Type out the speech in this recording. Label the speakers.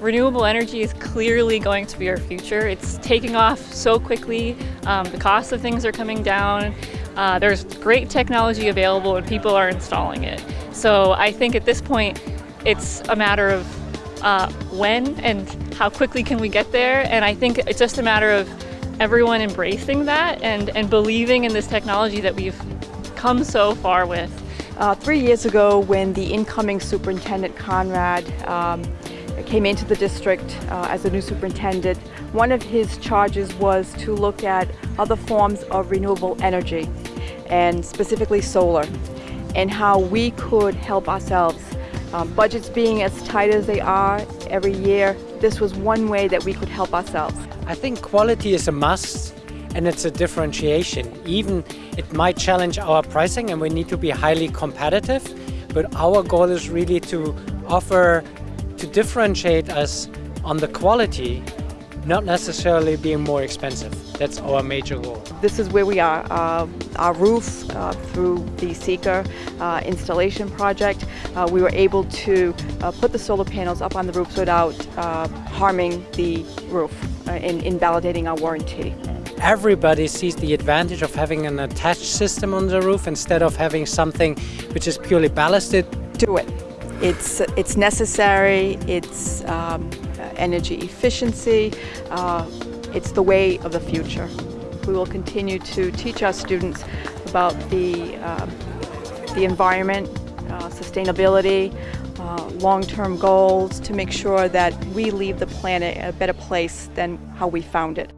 Speaker 1: Renewable energy is clearly going to be our future. It's taking off so quickly. Um, the cost of things are coming down. Uh, there's great technology available and people are installing it. So I think at this point, it's a matter of uh, when and how quickly can we get there. And I think it's just a matter of everyone embracing that and, and believing in this technology that we've come so far with.
Speaker 2: Uh, three years ago when the incoming superintendent Conrad um, came into the district uh, as a new superintendent, one of his charges was to look at other forms of renewable energy and specifically solar and how we could help ourselves. Um, budgets being as tight as they are every year, this was one way that we could help ourselves.
Speaker 3: I think quality is a must and it's a differentiation. Even it might challenge our pricing and we need to be highly competitive, but our goal is really to offer, to differentiate us on the quality, not necessarily being more expensive. That's our major goal.
Speaker 2: This is where we are. Uh, our roof, uh, through the Sika uh, installation project, uh, we were able to uh, put the solar panels up on the roof without uh, harming the roof in, in validating our warranty.
Speaker 3: Everybody sees the advantage of having an attached system on the roof instead of having something which is purely ballasted.
Speaker 2: Do it. It's, it's necessary, it's um, energy efficiency, uh, it's the way of the future. We will continue to teach our students about the, uh, the environment, uh, sustainability, uh, long-term goals to make sure that we leave the planet a better place than how we found it.